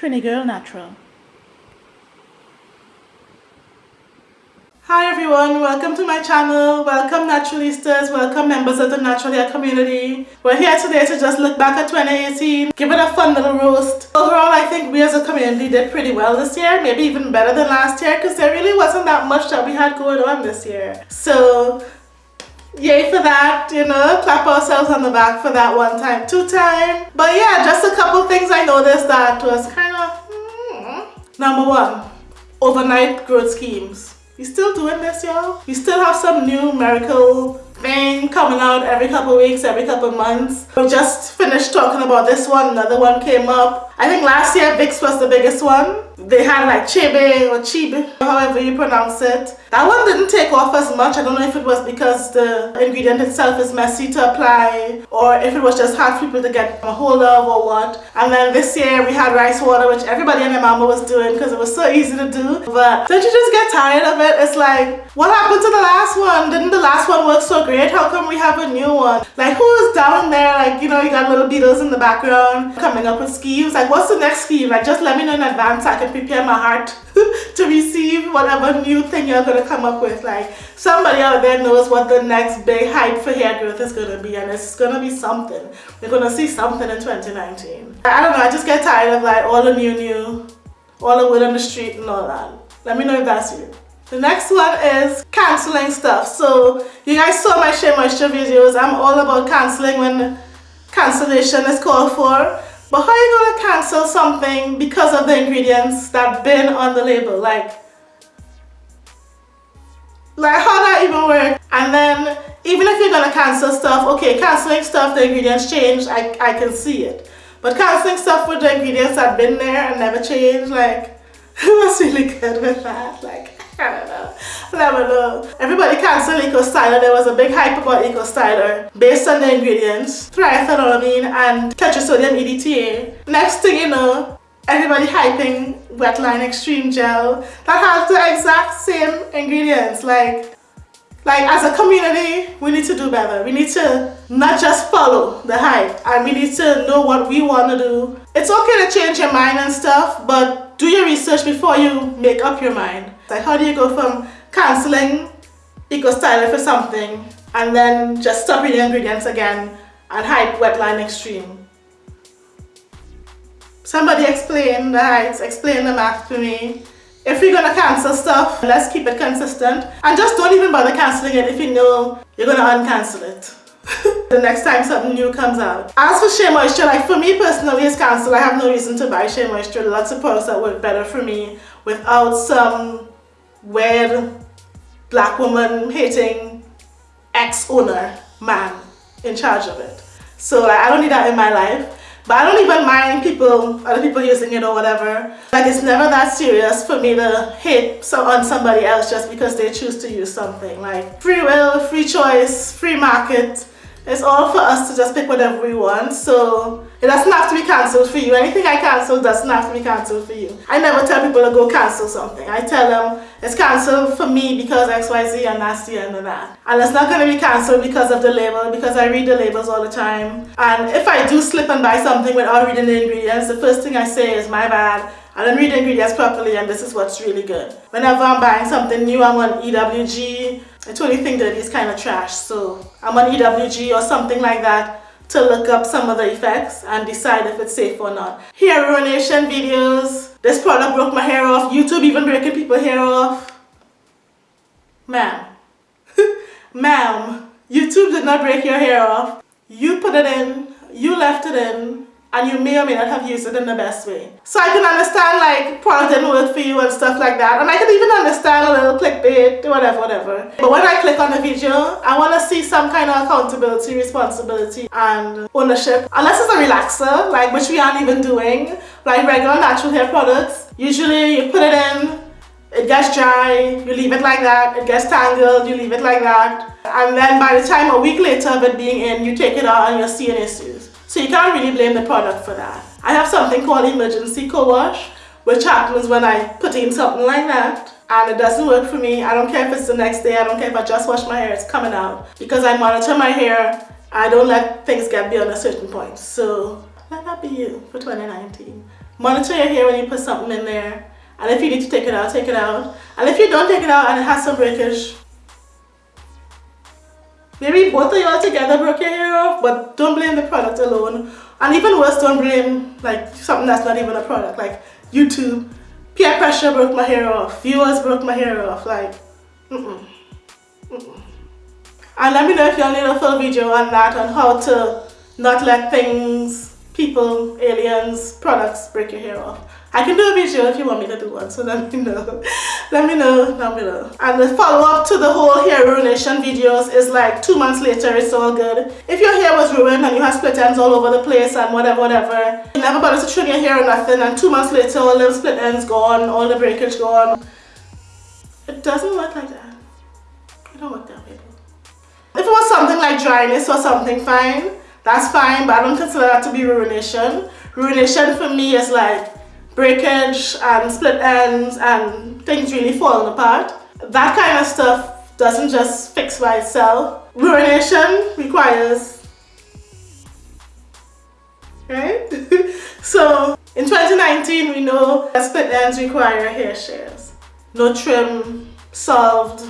Trini Girl Natural. Hi everyone, welcome to my channel. Welcome Naturalistas, welcome members of the Natural Hair community. We're here today to just look back at 2018, give it a fun little roast. Overall, I think we as a community did pretty well this year, maybe even better than last year because there really wasn't that much that we had going on this year. So yay for that, you know, clap ourselves on the back for that one time, two time. But yeah, just a couple things I noticed that was kind. Number one, overnight growth schemes. We still doing this, y'all? We still have some new miracle thing coming out every couple weeks, every couple months. We just finished talking about this one, another one came up. I think last year Vix was the biggest one they had like chibe or chibe, however you pronounce it. That one didn't take off as much. I don't know if it was because the ingredient itself is messy to apply or if it was just hard for people to get a hold of or what. And then this year we had rice water which everybody and their mama was doing because it was so easy to do. But don't you just get tired of it? It's like, what happened to the last one? Didn't the last one work so great? How come we have a new one? Like who is down there? Like, you know, you got little beetles in the background coming up with schemes. Like what's the next scheme? Like just let me know in advance so I can prepare my heart to receive whatever new thing you're going to come up with. Like somebody out there knows what the next big hype for hair growth is going to be and it's going to be something. We're going to see something in 2019. I don't know, I just get tired of like all the new new, all the word on the street and all that. Let me know if that's you. The next one is cancelling stuff. So you guys saw my Shea Moisture videos. I'm all about cancelling when cancellation is called for. But how are you to cancel something because of the ingredients that been on the label? Like, like how that even work? And then even if you're to cancel stuff, okay, canceling stuff, the ingredients change, I, I can see it. But canceling stuff with the ingredients that been there and never changed, like, what's really good with that? Like, I don't know. Everybody canceled Eco Styler. There was a big hype about Eco Styler based on the ingredients, triethanolamine and tetrasodium EDTA. Next thing you know, everybody hyping Wetline Extreme Gel that has the exact same ingredients. Like, like as a community, we need to do better. We need to not just follow the hype and we need to know what we want to do. It's okay to change your mind and stuff, but do your research before you make up your mind. Like how do you go from cancelling Eco Styler for something and then just stop the ingredients again and hype Wetline Extreme? Somebody explain the heights, explain the math to me. If you're gonna cancel stuff, let's keep it consistent. And just don't even bother cancelling it if you know you're gonna uncancel it. the next time something new comes out. As for Shea Moisture, like for me personally it's cancelled. I have no reason to buy Shea Moisture. Lots of products that work better for me without some weird black woman hating ex-owner man in charge of it. So like, I don't need that in my life. But I don't even mind people, other people using it or whatever. Like it's never that serious for me to hate so on somebody else just because they choose to use something. Like free will, free choice, free market. It's all for us to just pick whatever we want. So it doesn't have to be cancelled for you. Anything I cancel doesn't have to be cancelled for you. I never tell people to go cancel something. I tell them it's cancelled for me because XYZ and that's the end of that. And it's not going to be cancelled because of the label because I read the labels all the time. And if I do slip and buy something without reading the ingredients, the first thing I say is my bad. I don't read the ingredients properly and this is what's really good. Whenever I'm buying something new, I'm on EWG. I totally think that it's kind of trash. So I'm on EWG or something like that to look up some of the effects and decide if it's safe or not. Hair ruination videos. This product broke my hair off. YouTube even breaking people hair off. Ma'am. Ma'am. YouTube did not break your hair off. You put it in. You left it in and you may or may not have used it in the best way. So I can understand like product didn't work for you and stuff like that and I can even understand a little clickbait, whatever, whatever. But when I click on a video, I want to see some kind of accountability, responsibility and ownership. Unless it's a relaxer, like which we aren't even doing, like regular natural hair products. Usually you put it in, it gets dry, you leave it like that, it gets tangled, you leave it like that. And then by the time a week later of it being in, you take it out and you're seeing issues. So you can't really blame the product for that. I have something called emergency co-wash, which happens when I put in something like that and it doesn't work for me. I don't care if it's the next day, I don't care if I just wash my hair, it's coming out. Because I monitor my hair, I don't let things get beyond a certain point. So let that be you for 2019. Monitor your hair when you put something in there. And if you need to take it out, take it out. And if you don't take it out and it has some breakage, maybe both of y'all together broke your hair off, but don't blame the product alone. And even worse, don't blame like something that's not even a product, like YouTube. Peer pressure broke my hair off. Viewers broke my hair off. Like, mm -mm. Mm and let me know if y'all need a full video on that, on how to not let things, people, aliens, products break your hair off. I can do a video if you want me to do one, so let me know. let me know down below. And the follow-up to the whole hair ruination videos is like two months later, it's all good. If your hair was ruined and you have split ends all over the place and whatever, whatever, you never bothered to trim your hair or nothing, and two months later, all the split ends gone, all the breakage gone. It doesn't work like that. It don't work that way. If it was something like dryness or something fine, that's fine, but I don't consider that to be ruination. Ruination for me is like breakage and split ends and things really falling apart. That kind of stuff doesn't just fix by itself. Ruination requires, right? so in 2019 we know that split ends require hair shears. No trim solved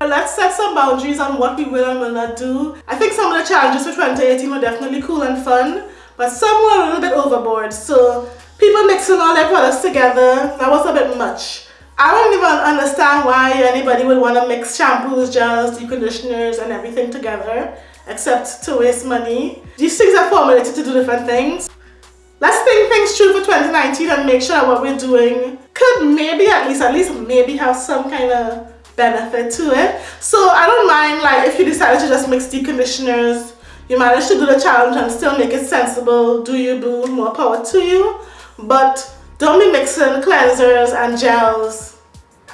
Let's set some boundaries on what we will and will not do. I think some of the challenges for 2018 were definitely cool and fun, but some were a little bit overboard. So people mixing all their products together, that was a bit much. I don't even understand why anybody would want to mix shampoos, gels, deep conditioners and everything together except to waste money. These things are formulated to do different things. Let's think things through for 2019 and make sure what we're doing could maybe at least, at least maybe have some kind of benefit to it. So I don't mind like if you decided to just mix deep conditioners, you managed to do the challenge and still make it sensible, do you boo, more power to you. But don't be mixing cleansers and gels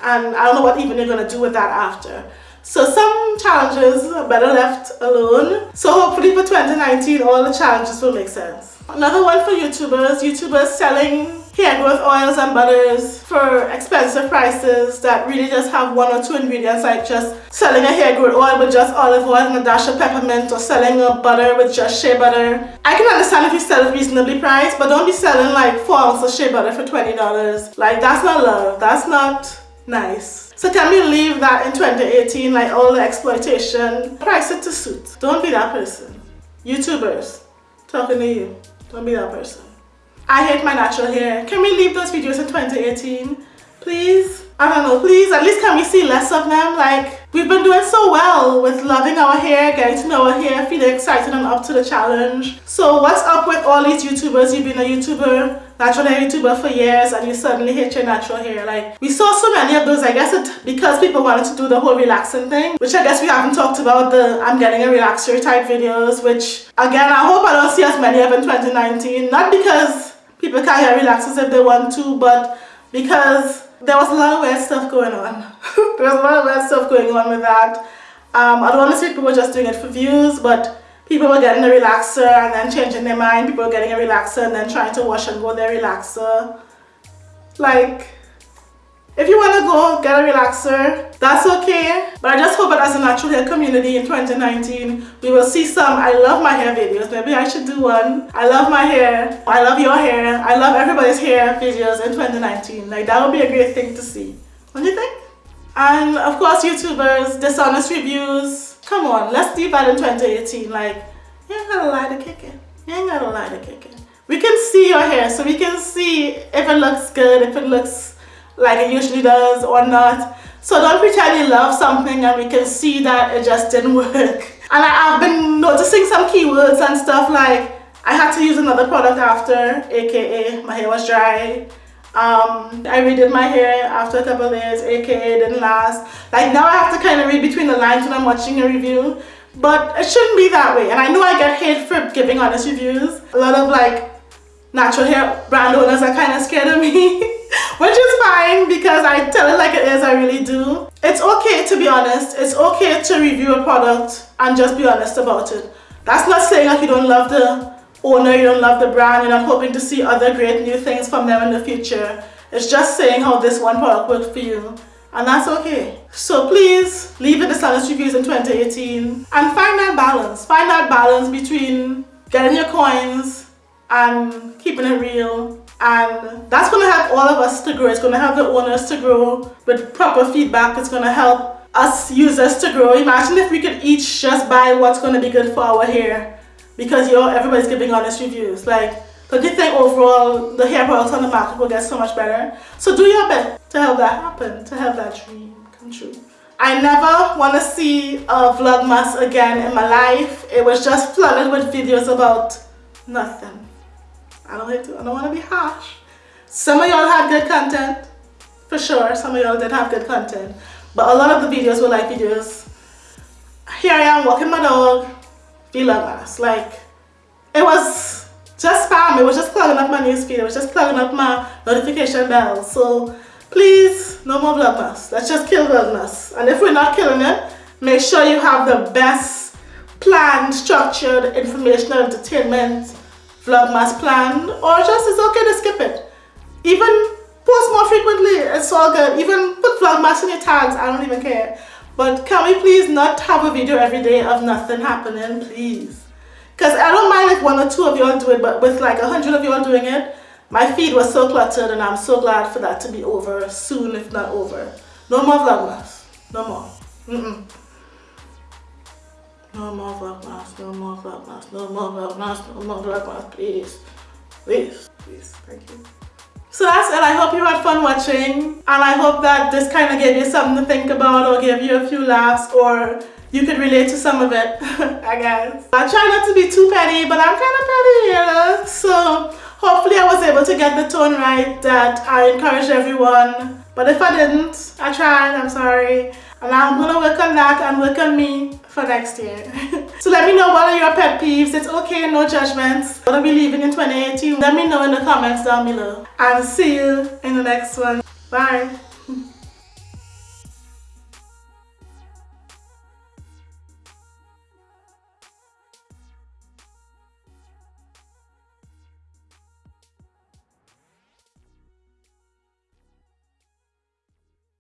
and I don't know what even you're gonna do with that after. So some challenges are better left alone. So hopefully for 2019 all the challenges will make sense. Another one for YouTubers, YouTubers selling hair growth oils and butters for expensive prices that really just have one or two ingredients like just selling a hair growth oil with just olive oil and a dash of peppermint or selling a butter with just shea butter. I can understand if you sell it reasonably priced but don't be selling like 4 ounces of shea butter for $20. Like that's not love, that's not nice. So can we leave that in 2018 like all the exploitation? Price it to suit. Don't be that person. YouTubers, talking to you. Don't be that person. I hate my natural hair. Can we leave those videos in 2018? Please? I don't know, please, at least can we see less of them? Like, we've been doing so well with loving our hair, getting to know our hair, feeling excited and up to the challenge. So what's up with all these YouTubers? You've been a YouTuber, natural hair YouTuber for years and you suddenly hate your natural hair. Like, we saw so many of those, I guess because people wanted to do the whole relaxing thing, which I guess we haven't talked about the I'm getting a relaxer type videos, which again, I hope I don't see as many of in 2019. Not because people can't get relaxers if they want to, but because there was a lot of weird stuff going on. there was a lot of weird stuff going on with that. Um, I don't want to say people were just doing it for views, but people were getting a relaxer and then changing their mind. People were getting a relaxer and then trying to wash and go their relaxer. Like, if you want to go get a relaxer, that's okay. But I just hope that as a natural hair community in 2019, we will see some I love my hair videos. Maybe I should do one. I love my hair. I love your hair. I love everybody's hair videos in 2019. Like that would be a great thing to see. What do you think? And of course YouTubers, dishonest reviews. Come on, let's do that in 2018. Like, you ain't gotta lie to kick it. You ain't gotta lie to kick it. We can see your hair, so we can see if it looks good, if it looks like it usually does or not. So don't pretend you love something and we can see that it just didn't work. And I, have been noticing some keywords and stuff like I had to use another product after, aka my hair was dry. Um, I redid my hair after a couple days, aka didn't last. Like now I have to kind of read between the lines when I'm watching a review. But it shouldn't be that way. And I know I get hate for giving honest reviews. A lot of like natural hair brand owners are kind of scared of me. which is fine because I tell it like it is, I really do. It's okay to be honest. It's okay to review a product and just be honest about it. That's not saying that you don't love the owner, you don't love the brand, you're not hoping to see other great new things from them in the future. It's just saying how this one product worked for you and that's okay. So please leave the dishonest reviews in 2018 and find that balance. Find that balance between getting your coins and keeping it real. And that's going to help all of us to grow. It's going to help the owners to grow with proper feedback. It's going to help us users to grow. Imagine if we could each just buy what's going to be good for our hair because you know everybody's giving honest reviews. Like, don't you think overall the hair products on the market will get so much better? So do your best to help that happen, to help that dream come true. I never want to see a vlogmas again in my life. It was just flooded with videos about nothing. I don't hate to, I don't want to be harsh. Some of y'all had good content, for sure. Some of y'all did have good content. But a lot of the videos were like videos. Here I am walking my dog, vlogmas. Like, it was just spam. It was just plugging up my newsfeed. It was just plugging up my notification bell. So please, no more vlogmas. Let's just kill vlogmas. And if we're not killing it, make sure you have the best planned, structured, informational entertainment vlogmas planned. Or just it's okay to skip it. Even post more frequently. It's all good. Even put vlogmas in your tags. I don't even care. But can we please not have a video every day of nothing happening, please? Because I don't mind if one or two of y'all do it, but with like a hundred of y'all doing it, my feed was so cluttered and I'm so glad for that to be over soon, if not over. No more vlogmas. No more. Mm -mm. No more vlogmas, no more vlogmas, no more vlogmas, no more vlogmas, please. Please, please, thank you. So that's it. I hope you had fun watching and I hope that this kind of gave you something to think about or gave you a few laughs or you could relate to some of it, I guess. I try not to be too petty, but I'm kind of petty, you know? So hopefully I was able to get the tone right that I encouraged everyone. But if I didn't, I tried, I'm sorry. And I'm gonna work on that and work on me for next year. so let me know what are your pet peeves. It's okay, no judgments. What are we leaving in 2018? Let me know in the comments down below. And see you in the next one. Bye.